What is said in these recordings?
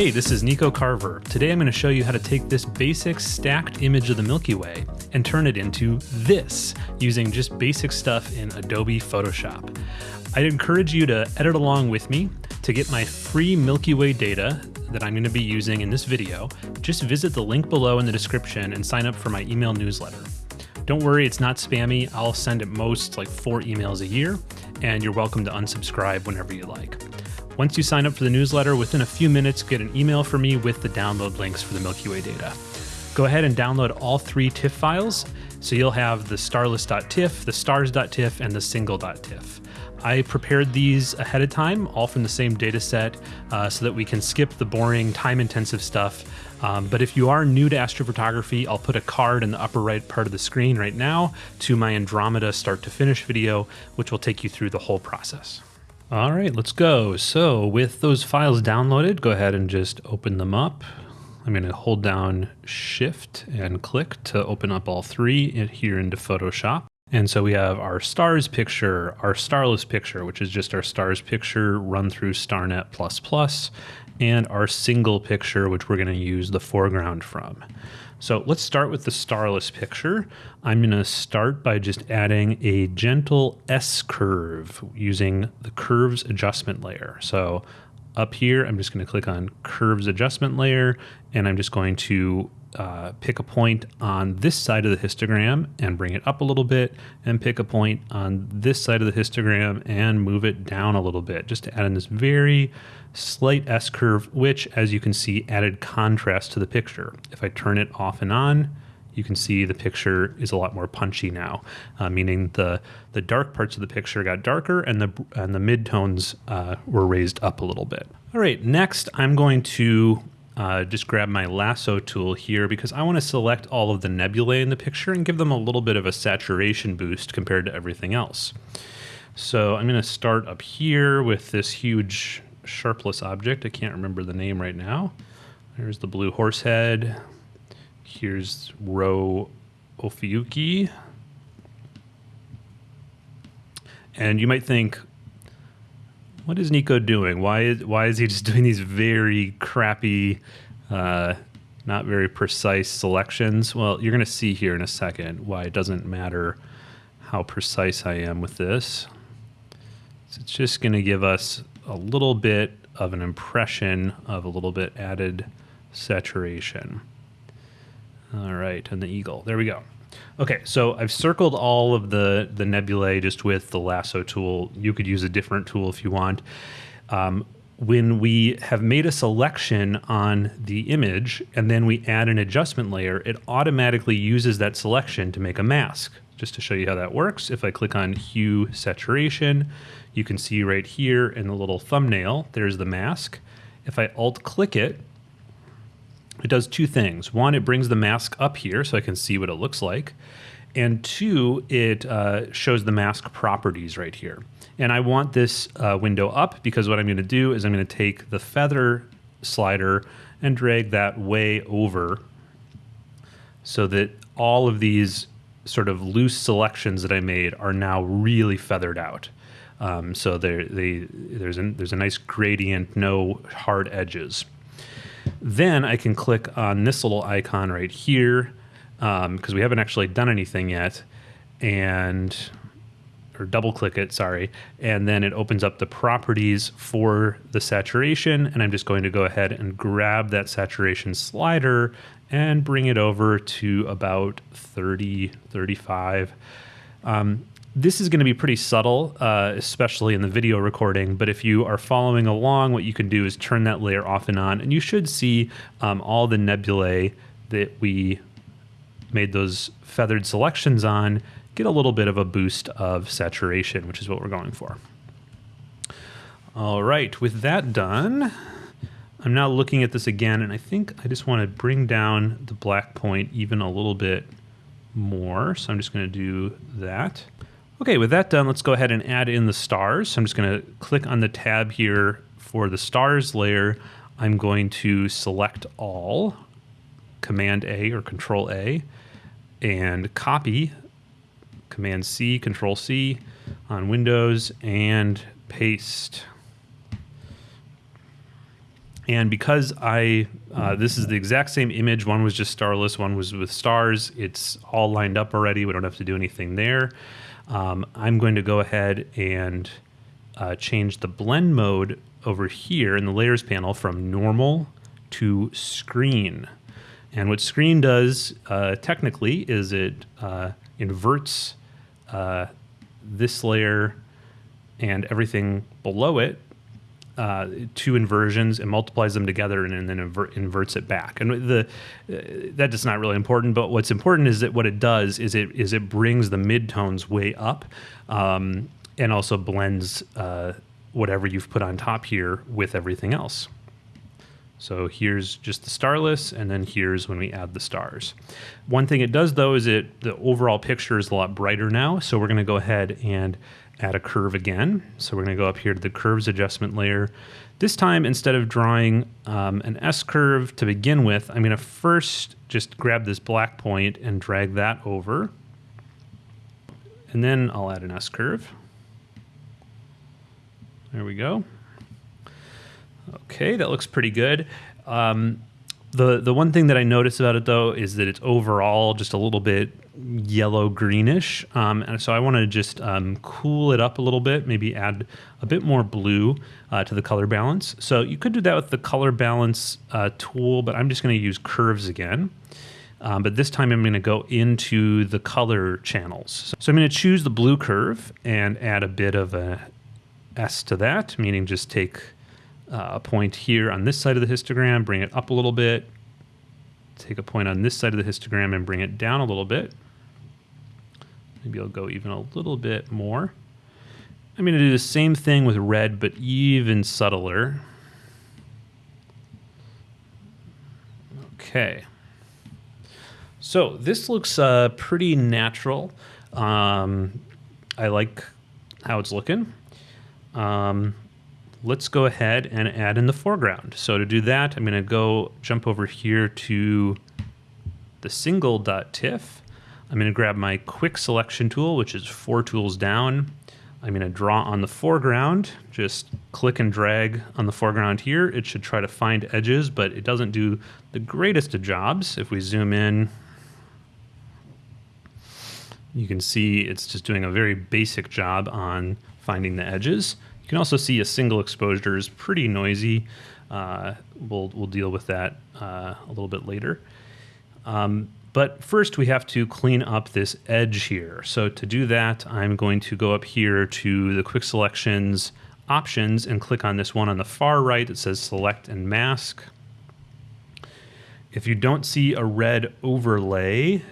Hey, this is Nico Carver. Today I'm going to show you how to take this basic stacked image of the Milky Way and turn it into this using just basic stuff in Adobe Photoshop. I'd encourage you to edit along with me. To get my free Milky Way data that I'm going to be using in this video, just visit the link below in the description and sign up for my email newsletter. Don't worry, it's not spammy. I'll send at most like four emails a year, and you're welcome to unsubscribe whenever you like. Once you sign up for the newsletter, within a few minutes, get an email from me with the download links for the Milky Way data. Go ahead and download all three TIFF files. So you'll have the starless.tiff, the stars.tiff, and the single.tiff. I prepared these ahead of time, all from the same data set, uh, so that we can skip the boring, time intensive stuff. Um, but if you are new to astrophotography, I'll put a card in the upper right part of the screen right now to my Andromeda start to finish video, which will take you through the whole process. All right, let's go. So with those files downloaded, go ahead and just open them up. I'm going to hold down shift and click to open up all three here into Photoshop. And so we have our stars picture, our starless picture, which is just our stars picture run through StarNet++, and our single picture, which we're going to use the foreground from. So let's start with the starless picture. I'm going to start by just adding a gentle S curve using the curves adjustment layer. So up here, I'm just going to click on curves adjustment layer, and I'm just going to uh, pick a point on this side of the histogram and bring it up a little bit, and pick a point on this side of the histogram and move it down a little bit, just to add in this very slight S curve, which as you can see added contrast to the picture. If I turn it off and on, you can see the picture is a lot more punchy now, uh, meaning the the dark parts of the picture got darker and the and the midtones uh, were raised up a little bit. All right, next I'm going to uh, just grab my lasso tool here because I want to select all of the nebulae in the picture and give them a little bit of a saturation boost compared to everything else. So I'm going to start up here with this huge sharpless object. I can't remember the name right now. There's the blue horse head. Here's Rho Ophiuchi. And you might think, what is Nico doing? Why is why is he just doing these very crappy, uh, not very precise selections? Well, you're going to see here in a second why it doesn't matter how precise I am with this. So it's just going to give us a little bit of an impression of a little bit added saturation. All right, and the eagle. There we go. Okay, so I've circled all of the, the nebulae just with the lasso tool. You could use a different tool if you want. Um, when we have made a selection on the image and then we add an adjustment layer, it automatically uses that selection to make a mask. Just to show you how that works, if I click on hue saturation, you can see right here in the little thumbnail, there's the mask. If I alt click it, it does two things. One, it brings the mask up here so I can see what it looks like. And two, it uh, shows the mask properties right here. And I want this uh, window up because what I'm going to do is I'm going to take the feather slider and drag that way over so that all of these sort of loose selections that I made are now really feathered out. Um, so they, there's, there's a nice gradient, no hard edges. Then I can click on this little icon right here because um, we haven't actually done anything yet and or double click it, sorry, and then it opens up the properties for the saturation and I'm just going to go ahead and grab that saturation slider and bring it over to about 30, 35. Um, this is going to be pretty subtle, uh, especially in the video recording, but if you are following along, what you can do is turn that layer off and on, and you should see um, all the nebulae that we made those feathered selections on get a little bit of a boost of saturation, which is what we're going for. All right, with that done, I'm now looking at this again, and I think I just want to bring down the black point even a little bit more. So I'm just going to do that. Okay, with that done, let's go ahead and add in the stars. So I'm just going to click on the tab here for the stars layer. I'm going to select all, Command A or Control A, and copy, Command C, Control C on Windows, and paste. And because I, uh, this is the exact same image, one was just starless, one was with stars, it's all lined up already. We don't have to do anything there. Um, I'm going to go ahead and uh, change the blend mode over here in the layers panel from normal to screen. And what screen does uh, technically is it uh, inverts uh, this layer and everything below it uh, two inversions and multiplies them together and, and then invert, inverts it back. And the uh, that is not really important. But what's important is that what it does is it is it brings the midtones way up, um, and also blends uh, whatever you've put on top here with everything else. So here's just the starless, and then here's when we add the stars. One thing it does though is it the overall picture is a lot brighter now. So we're going to go ahead and add a curve again. So we're going to go up here to the curves adjustment layer. This time, instead of drawing um, an S curve to begin with, I'm going to first just grab this black point and drag that over. And then I'll add an S curve. There we go. Okay, that looks pretty good. Um, the the one thing that I noticed about it though is that it's overall just a little bit yellow greenish, um, and so I want to just um, cool it up a little bit. Maybe add a bit more blue uh, to the color balance. So you could do that with the color balance uh, tool, but I'm just going to use curves again. Um, but this time I'm going to go into the color channels. So I'm going to choose the blue curve and add a bit of a S to that, meaning just take uh, a point here on this side of the histogram, bring it up a little bit, take a point on this side of the histogram and bring it down a little bit. Maybe I'll go even a little bit more. I'm going to do the same thing with red, but even subtler. Okay. So this looks uh, pretty natural. Um, I like how it's looking. Um, let's go ahead and add in the foreground. So to do that, I'm going to go jump over here to the single.tiff. I'm going to grab my quick selection tool, which is four tools down. I'm going to draw on the foreground, just click and drag on the foreground here. It should try to find edges, but it doesn't do the greatest of jobs. If we zoom in, you can see it's just doing a very basic job on finding the edges You can also see a single exposure is pretty noisy. Uh, we'll, we'll deal with that uh, a little bit later. Um, but first we have to clean up this edge here. So to do that, I'm going to go up here to the quick selections options and click on this one on the far right that says select and mask. If you don't see a red overlay,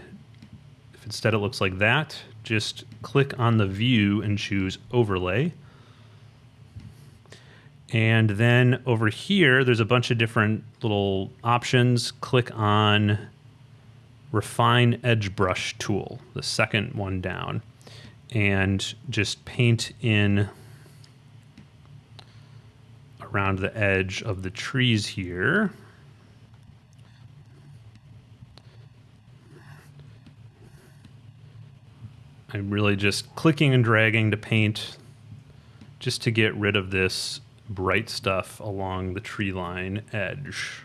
if instead it looks like that, just click on the view and choose overlay. And then over here, there's a bunch of different little options. Click on Refine Edge Brush tool, the second one down, and just paint in around the edge of the trees here. I'm really just clicking and dragging to paint just to get rid of this bright stuff along the tree line edge.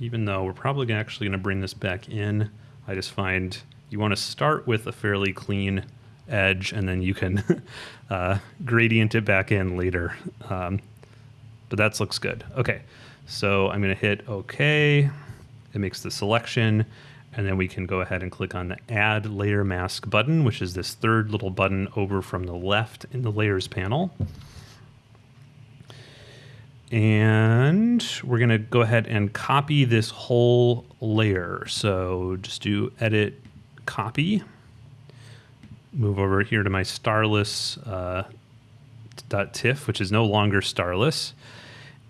Even though we're probably actually going to bring this back in, I just find you want to start with a fairly clean edge and then you can uh, gradient it back in later. Um, but that looks good. Okay, so I'm going to hit OK. It makes the selection. And then we can go ahead and click on the Add Layer Mask button, which is this third little button over from the left in the Layers panel. And we're going to go ahead and copy this whole layer. So just do Edit, Copy. Move over here to my starless uh, .tiff, which is no longer starless.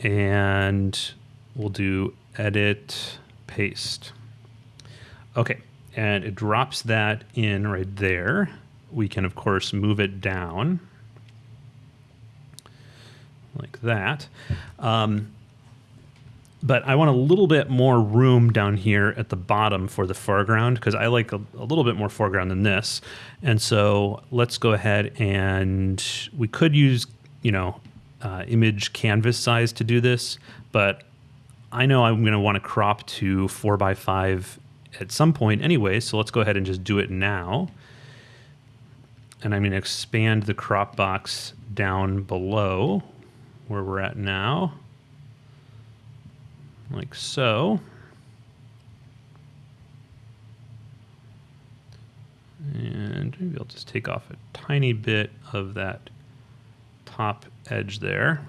And we'll do Edit, Paste. Okay, and it drops that in right there. We can, of course, move it down like that. Um, but I want a little bit more room down here at the bottom for the foreground because I like a, a, little bit more foreground than this. And so let's go ahead and we could use you know, uh, image canvas size to do this, but I know I'm going to want to crop to 4 by 5 at some point anyway, so let's go ahead and just do it now. And I'm going to expand the crop box down below where we're at now, like so. And maybe I'll just take off a tiny bit of that top edge there.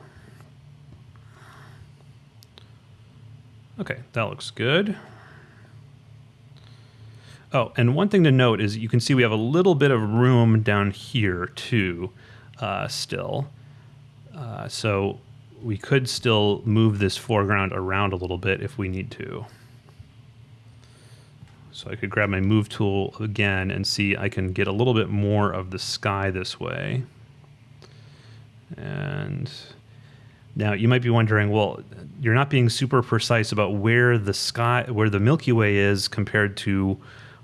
Okay, that looks good. Oh, and one thing to note is you can see we have a little bit of room down here too, uh, still. Uh, so we could still move this foreground around a little bit if we need to. So I could grab my move tool again and see I can get a little bit more of the sky this way. And now you might be wondering, well, you're not being super precise about where the sky, where the Milky Way is compared to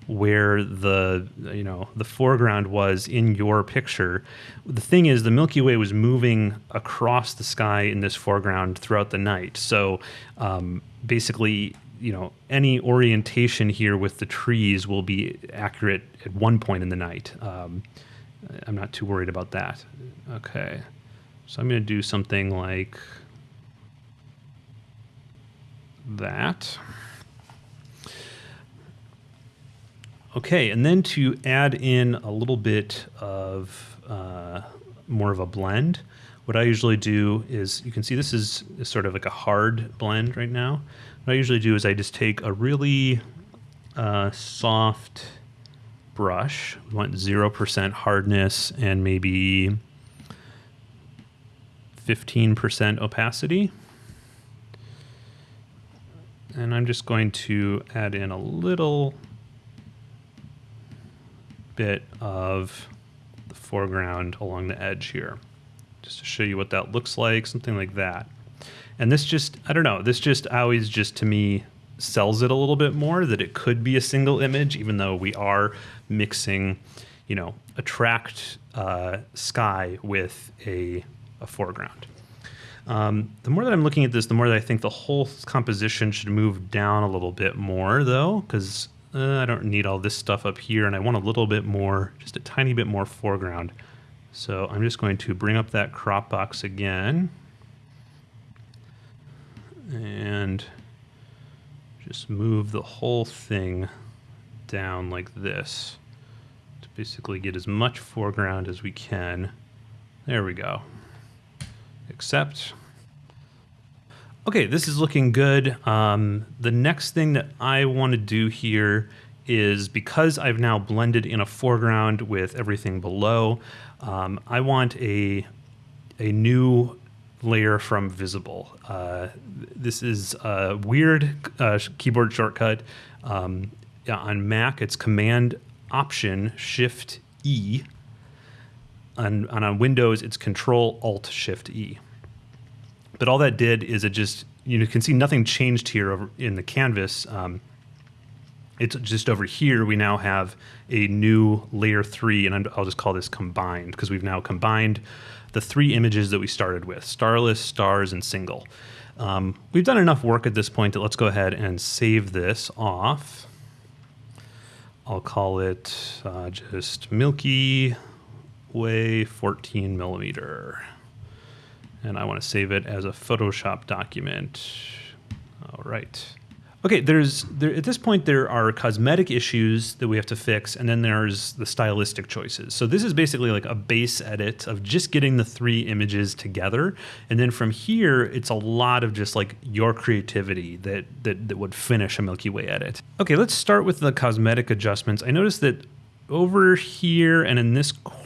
where the you know the foreground was in your picture. The thing is, the Milky Way was moving across the sky in this foreground throughout the night. So um, basically, you know, any orientation here with the trees will be accurate at one point in the night. Um, I'm not too worried about that. Okay, so I'm going to do something like that. Okay, and then to add in a little bit of uh, more of a blend, what I usually do is, you can see this is, sort of like a hard blend right now. What I usually do is I just take a really uh, soft brush, we want 0% hardness and maybe 15% opacity. And I'm just going to add in a little bit of the foreground along the edge here, just to show you what that looks like, something like that. And this just, I don't know, this just always just to me sells it a little bit more that it could be a single image, even though we are mixing, you know, a tracked uh, sky with a, a foreground. Um, the more that I'm looking at this, the more that I think the whole composition should move down a little bit more, though, because uh, I don't need all this stuff up here, and I want a little bit more, just a tiny bit more foreground. So I'm just going to bring up that crop box again. And just move the whole thing down like this to basically get as much foreground as we can. There we go. Accept. Okay, this is looking good. Um, the next thing that I want to do here is because I've now blended in a foreground with everything below, um, I want a, a new layer from visible. Uh, this is a weird uh, keyboard shortcut. Um, on Mac, it's Command Option Shift E. On, on Windows, it's Control Alt Shift E. But all that did is it just, you can see nothing changed here in the canvas. Um, it's just over here, we now have a new layer three, and I'll just call this combined because we've now combined the three images that we started with, starless, stars, and single. Um, we've done enough work at this point that let's go ahead and save this off. I'll call it uh, just Milky Way 14 millimeter and I want to save it as a Photoshop document. All right. Okay, there's there, at this point there are cosmetic issues that we have to fix, and then there's the stylistic choices. So this is basically like a base edit of just getting the three images together, and then from here it's a lot of just like your creativity that that, that would finish a Milky Way edit. Okay, let's start with the cosmetic adjustments. I noticed that over here and in this corner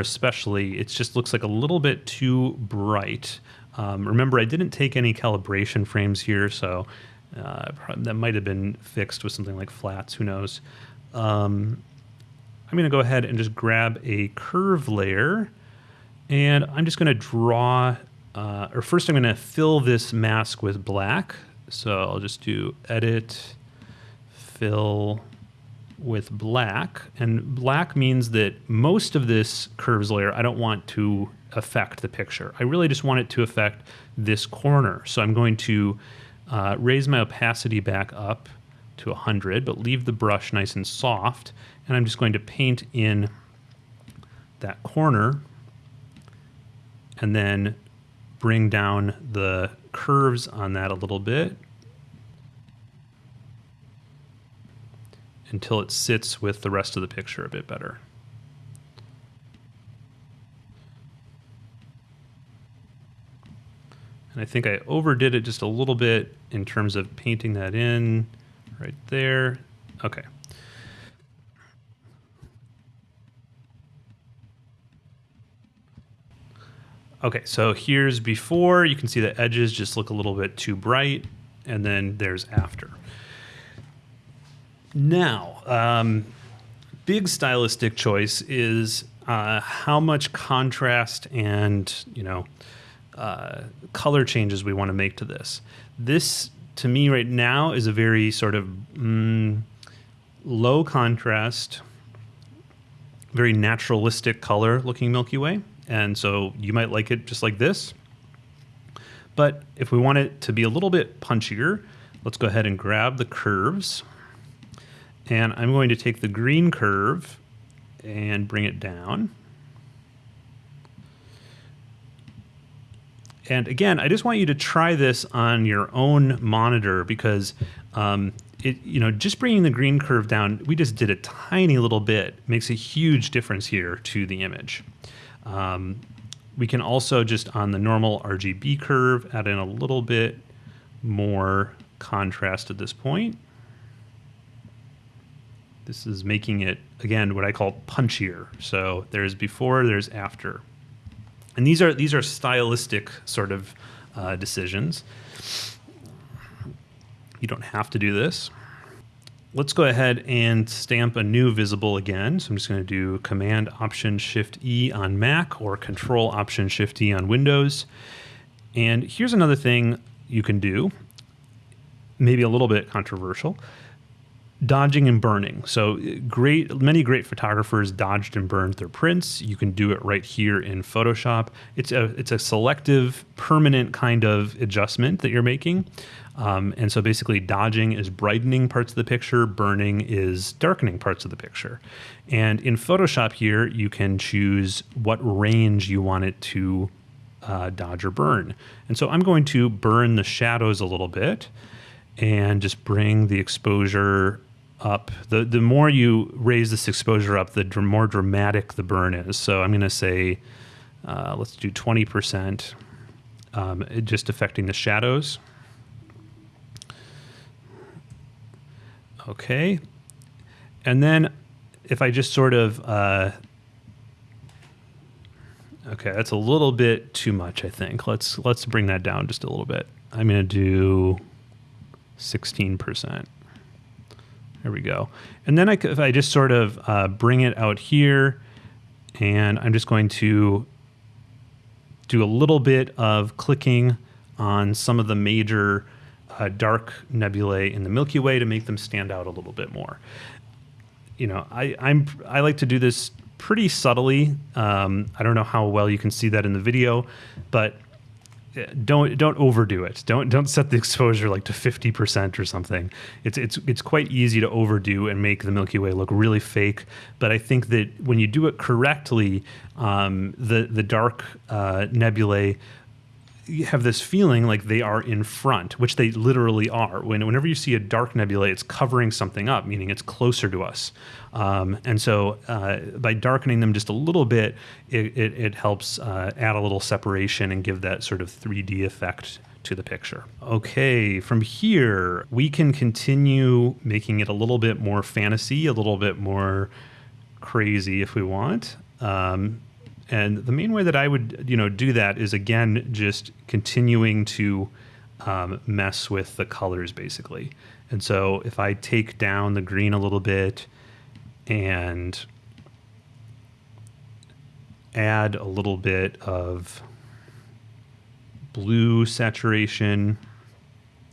especially, it just looks like a little bit too bright. Um, remember, I didn't take any calibration frames here, so uh, that might have been fixed with something like flats, who knows. Um, I'm going to go ahead and just grab a curve layer, and I'm just going to draw, uh, or first I'm going to fill this mask with black. So I'll just do edit, fill, with black. And black means that most of this curves layer I don't want to affect the picture. I really just want it to affect this corner. So I'm going to uh, raise my opacity back up to 100, but leave the brush nice and soft. And I'm just going to paint in that corner and then bring down the curves on that a little bit until it sits with the rest of the picture a bit better. And I think I overdid it just a little bit in terms of painting that in right there. Okay. Okay, so here's before. You can see the edges just look a little bit too bright, and then there's after. Now, um, big stylistic choice is uh, how much contrast and you know uh, color changes we want to make to this. This, to me, right now, is a very sort of mm, low contrast, very naturalistic color looking Milky Way. And so you might like it just like this. But if we want it to be a little bit punchier, let's go ahead and grab the curves. And I'm going to take the green curve and bring it down. And again, I just want you to try this on your own monitor because um, it, you know, just bringing the green curve down, we just did a tiny little bit, makes a huge difference here to the image. Um, we can also just on the normal RGB curve add in a little bit more contrast at this point. This is making it, again, what I call punchier. So there's before, there's after. And these are these are stylistic sort of uh, decisions. You don't have to do this. Let's go ahead and stamp a new visible again. So I'm just going to do Command Option Shift E on Mac or Control Option Shift E on Windows. And here's another thing you can do, maybe a little bit controversial dodging and burning. So great, many great photographers dodged and burned their prints. You can do it right here in Photoshop. It's a it's a selective, permanent kind of adjustment that you're making. Um, and so basically, dodging is brightening parts of the picture, burning is darkening parts of the picture. And in Photoshop here, you can choose what range you want it to uh, dodge or burn. And so I'm going to burn the shadows a little bit and just bring the exposure up. The the more you raise this exposure up, the dr- more dramatic the burn is. So I'm going to say, uh, let's do 20%, um, just affecting the shadows. Okay. And then if I just sort of, uh, okay, that's a little bit too much, I think. Let's, let's bring that down just a little bit. I'm going to do 16%. There we go. And then I, if I just sort of uh, bring it out here, and I'm just going to do a little bit of clicking on some of the major uh, dark nebulae in the Milky Way to make them stand out a little bit more. You know, I, I'm I like to do this pretty subtly. Um, I don't know how well you can see that in the video, but don't don't overdo it. Don't don't set the exposure like to fifty percent or something. It's it's it's quite easy to overdo and make the Milky Way look really fake. But I think that when you do it correctly, um, the the dark uh, nebulae have this feeling like they are in front, which they literally are. When, whenever you see a dark nebula, it's covering something up, meaning it's closer to us. Um, and so uh, by darkening them just a little bit, it, it, it helps uh, add a little separation and give that sort of 3D effect to the picture. Okay, from here, we can continue making it a little bit more fantasy, a little bit more crazy if we want. Um, and the main way that I would, you know, do that is again just continuing to um, mess with the colors basically. And so if I take down the green a little bit and add a little bit of blue saturation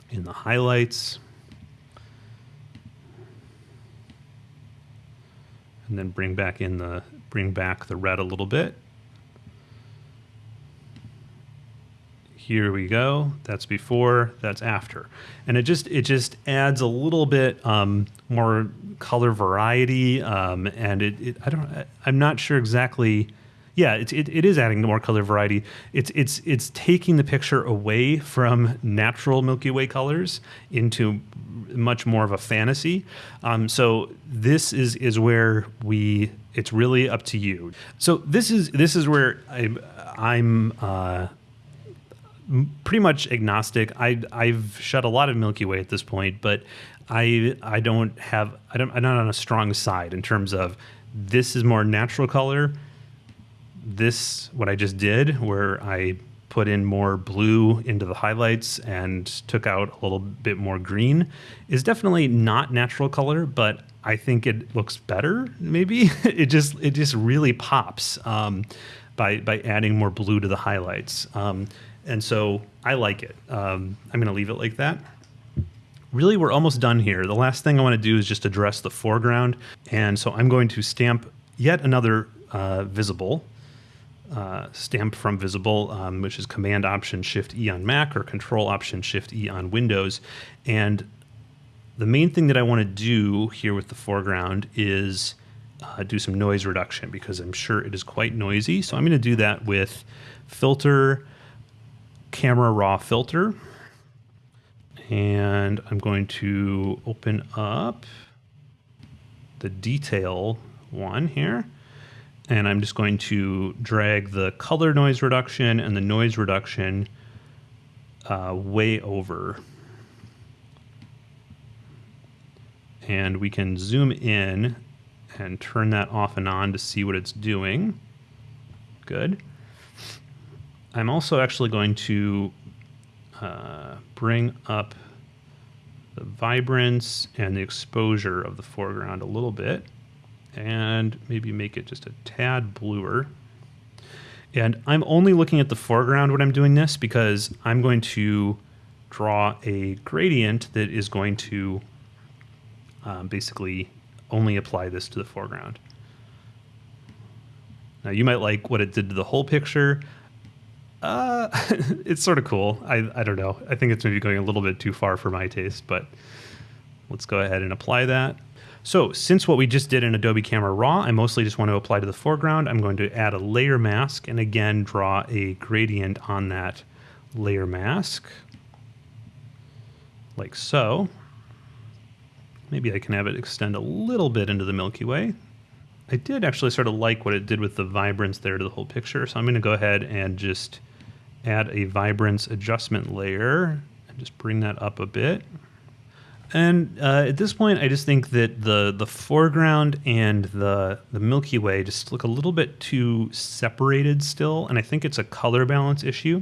in the highlights. And then bring back in the bring back the red a little bit. Here we go. That's before, that's after. And it just it just adds a little bit um, more color variety. Um, and it, it, I don't I'm not sure exactly. Yeah, it, it, it is adding more color variety. It's it's it's taking the picture away from natural Milky Way colors into much more of a fantasy. Um, so this is is where we. It's really up to you. So this is this is where I, I'm. Uh, pretty much agnostic. I I've shot a lot of Milky Way at this point, but I I don't have I don't I'm not on a strong side in terms of this is more natural color. This what I just did where I put in more blue into the highlights and took out a little bit more green is definitely not natural color, but I think it looks better. Maybe it just it just really pops um, by by adding more blue to the highlights. Um, and so I like it. Um, I'm going to leave it like that. Really, we're almost done here. The last thing I want to do is just address the foreground. And so I'm going to stamp yet another uh, visible, uh, stamp from visible, um, which is Command Option Shift E on Mac or Control Option Shift E on Windows. And the main thing that I want to do here with the foreground is uh, do some noise reduction because I'm sure it is quite noisy. So I'm going to do that with Filter, camera raw filter. And I'm going to open up the detail one here. And I'm just going to drag the color noise reduction and the noise reduction uh, way over. And we can zoom in and turn that off and on to see what it's doing. Good. I'm also actually going to uh, bring up the vibrance and the exposure of the foreground a little bit and maybe make it just a tad bluer. And I'm only looking at the foreground when I'm doing this because I'm going to draw a gradient that is going to um, basically only apply this to the foreground. Now you might like what it did to the whole picture. Uh, it's sort of cool. I, I don't know. I think it's maybe going a little bit too far for my taste, but let's go ahead and apply that. So since what we just did in Adobe Camera Raw, I mostly just want to apply to the foreground. I'm going to add a layer mask and again draw a gradient on that layer mask, like so. Maybe I can have it extend a little bit into the Milky Way. I did actually sort of like what it did with the vibrance there to the whole picture, so I'm going to go ahead and just add a vibrance adjustment layer and just bring that up a bit. And uh, at this point, I just think that the the foreground and the the Milky Way just look a little bit too separated still, and I think it's a color balance issue.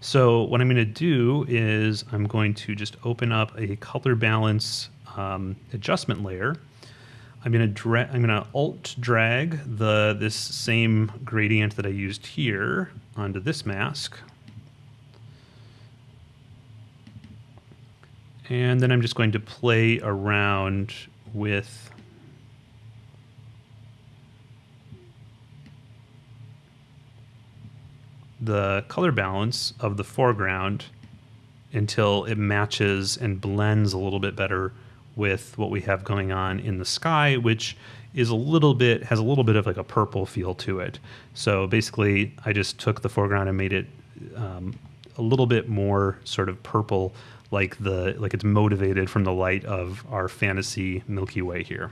So what I'm going to do is I'm going to just open up a color balance um, adjustment layer. I'm going to drag. I'm going to alt drag the this same gradient that I used here onto this mask. And then I'm just going to play around with the color balance of the foreground until it matches and blends a little bit better with what we have going on in the sky, which is a little bit has a little bit of like a purple feel to it. So basically, I just took the foreground and made it um, a little bit more sort of purple like the like it's motivated from the light of our fantasy Milky Way here.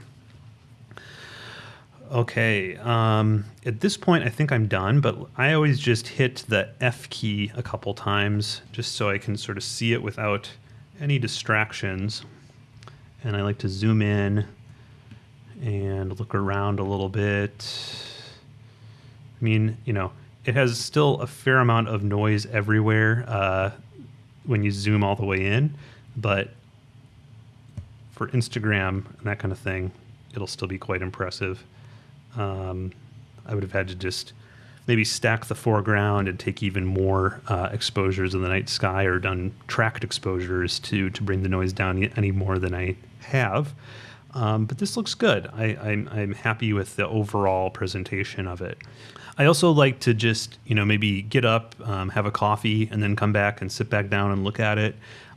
Okay, um, at this point I think I'm done, but I always just hit the F key a couple times just so I can sort of see it without any distractions. And I like to zoom in and look around a little bit. I mean, you know, it has still a fair amount of noise everywhere. Uh, when you zoom all the way in, but for Instagram and that kind of thing, it'll still be quite impressive. Um, I would have had to just maybe stack the foreground and take even more uh, exposures in the night sky or done tracked exposures to to bring the noise down any more than I have. Um, but this looks good. I, I'm, I'm happy with the overall presentation of it. I also like to just, you know, maybe get up, um, have a coffee, and then come back and sit back down and look at it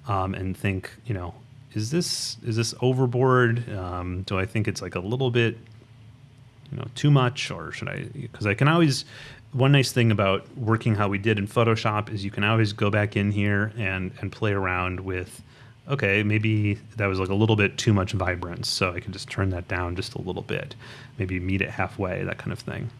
um, and think, you know, is this is this overboard? Um, do I think it's like a little bit, you know, too much, or should I? Because I can always. One nice thing about working how we did in Photoshop is you can always go back in here and and play around with okay, maybe that was like a little bit too much vibrance, so I can just turn that down just a little bit, maybe meet it halfway, that kind of thing.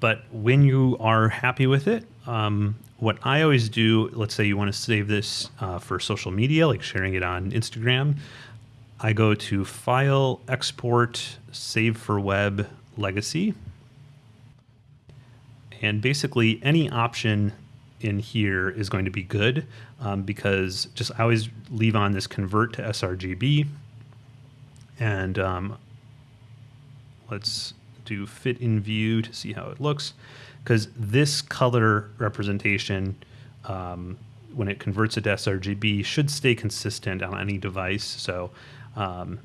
But when you are happy with it, um, what I always do, let's say you want to save this uh, for social media, like sharing it on Instagram, I go to File, Export, Save for Web, Legacy. And basically, any option in here is going to be good um, because just I always leave on this convert to sRGB. And um, let's do fit in view to see how it looks because this color representation um, when it converts it to sRGB should stay consistent on any device. So um,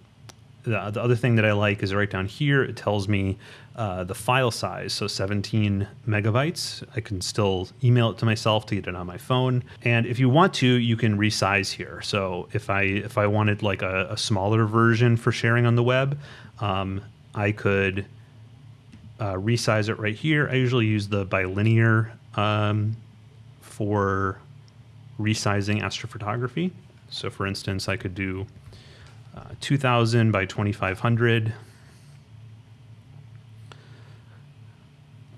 the, the other thing that I like is right down here, it tells me uh, the file size, so 17 megabytes. I can still email it to myself to get it on my phone. And if you want to, you can resize here. So if I if I wanted like a, a smaller version for sharing on the web, um, I could uh, resize it right here. I usually use the bilinear um, for resizing astrophotography. So for instance, I could do uh, 2000 by 2500.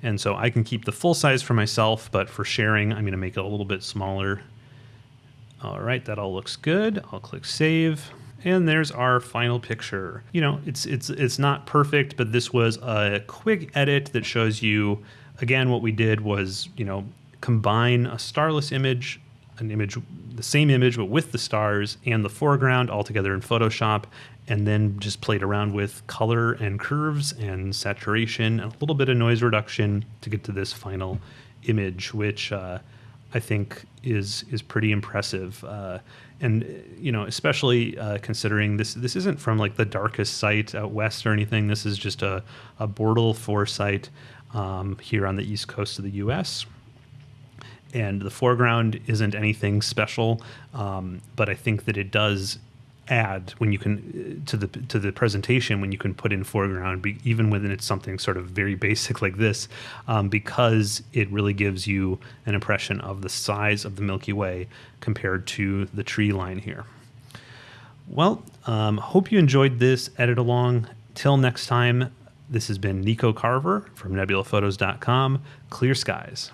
And so I can keep the full size for myself, but for sharing, I'm to make it a little bit smaller. All right, that all looks good. I'll click save. And there's our final picture. You know, it's it's it's not perfect, but this was a quick edit that shows you again what we did was, you know, combine a starless image an image, the same image, but with the stars and the foreground all together in Photoshop, and then just played around with color and curves and saturation and a little bit of noise reduction to get to this final image, which uh, I think is is pretty impressive. Uh, and you know, especially uh, considering this this isn't from like the darkest site out west or anything. This is just a a Bortle four site um, here on the east coast of the U.S and the foreground isn't anything special, um, but I think that it does add when you can to the to the presentation when you can put in foreground be, even when it's something sort of very basic like this um, because it really gives you an impression of the size of the Milky Way compared to the tree line here. Well, um, hope you enjoyed this edit along. Till next time, this has been Nico Carver from nebulaphotos.com. Clear skies.